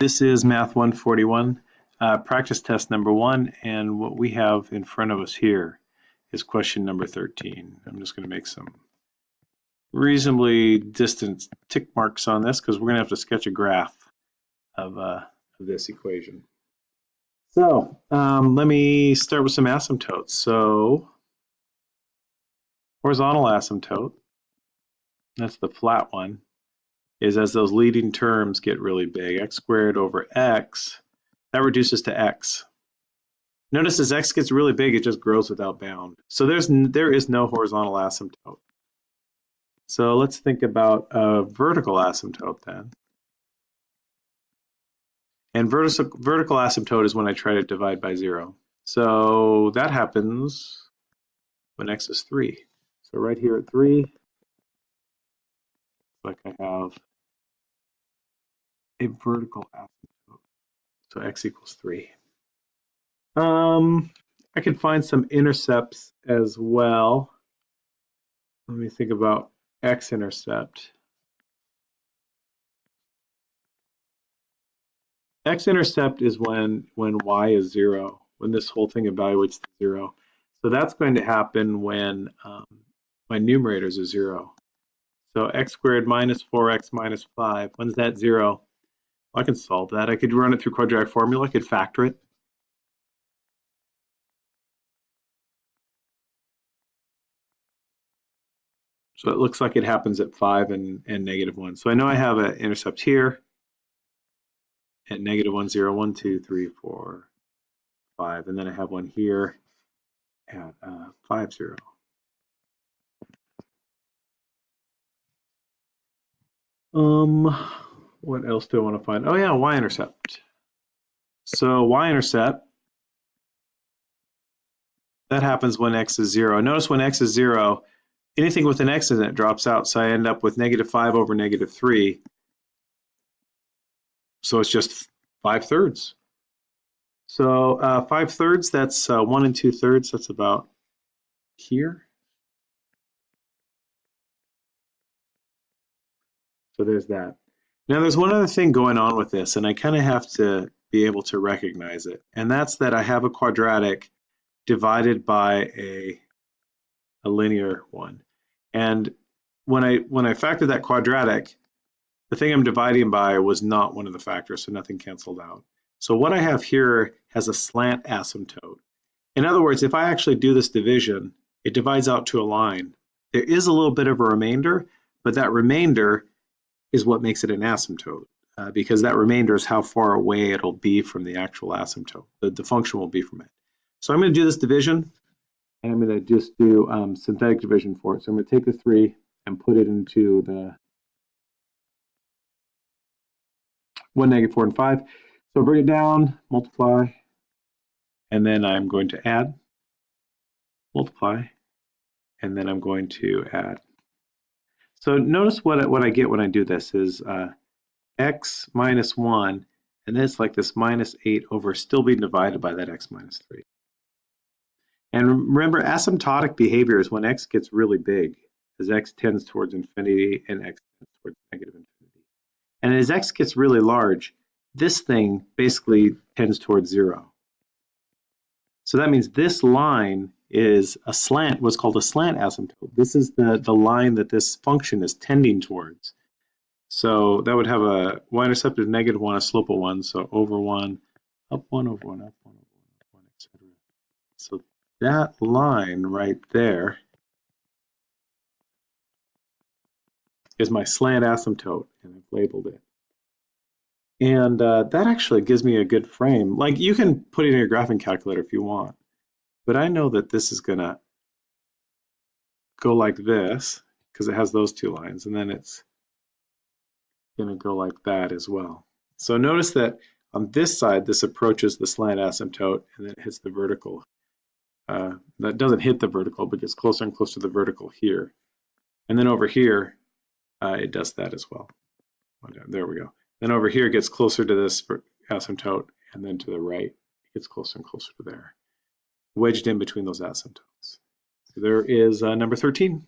This is Math 141, uh, practice test number one, and what we have in front of us here is question number 13. I'm just going to make some reasonably distant tick marks on this because we're going to have to sketch a graph of, uh, of this equation. So um, let me start with some asymptotes. So horizontal asymptote, that's the flat one, is as those leading terms get really big, x squared over x, that reduces to x. Notice as x gets really big, it just grows without bound. So there's there is no horizontal asymptote. So let's think about a vertical asymptote then. And vertical, vertical asymptote is when I try to divide by zero. So that happens when x is three. So right here at three, like I have a vertical asymptote. So x equals 3. Um, I can find some intercepts as well. Let me think about x-intercept. X-intercept is when, when y is 0, when this whole thing evaluates to 0. So that's going to happen when um, my numerators are 0. So x squared minus 4x minus 5, when's that 0? I can solve that. I could run it through quadratic formula. I could factor it. So it looks like it happens at 5 and, and negative 1. So I know I have an intercept here at negative 1, 0, 1, 2, 3, 4, 5. And then I have one here at uh, 5, 0. Um, what else do I want to find? Oh yeah, y-intercept. So y-intercept, that happens when x is zero. Notice when x is zero, anything with an x in it drops out, so I end up with negative five over negative three. So it's just five thirds. So uh, five thirds, that's uh, one and two thirds, that's about here. So there's that. Now, there's one other thing going on with this, and I kind of have to be able to recognize it, and that's that I have a quadratic divided by a, a linear one. And when I when I factored that quadratic, the thing I'm dividing by was not one of the factors, so nothing canceled out. So what I have here has a slant asymptote. In other words, if I actually do this division, it divides out to a line. There is a little bit of a remainder, but that remainder is what makes it an asymptote uh, because that remainder is how far away it'll be from the actual asymptote. The, the function will be from it. So I'm going to do this division and I'm going to just do um, synthetic division for it. So I'm going to take the 3 and put it into the 1, negative 4, and 5. So bring it down, multiply, and then I'm going to add, multiply, and then I'm going to add. So notice what, what I get when I do this is uh, x minus 1, and then it's like this minus 8 over still being divided by that x minus 3. And remember, asymptotic behavior is when x gets really big, as x tends towards infinity and x tends towards negative infinity. And as x gets really large, this thing basically tends towards 0. So that means this line is a slant, what's called a slant asymptote. This is the, the line that this function is tending towards. So that would have a y-intercept of negative 1, a slope of 1, so over 1, up 1, over 1, up 1, over 1, up 1, etc. So that line right there is my slant asymptote, and I've labeled it. And uh, that actually gives me a good frame. Like you can put it in your graphing calculator if you want. But I know that this is gonna go like this because it has those two lines and then it's gonna go like that as well. So notice that on this side, this approaches the slant asymptote and then it hits the vertical. Uh, that doesn't hit the vertical, but gets closer and closer to the vertical here. And then over here, uh, it does that as well. There we go. Then over here, it gets closer to this asymptote, and then to the right, it gets closer and closer to there wedged in between those asymptotes. So there is uh, number 13.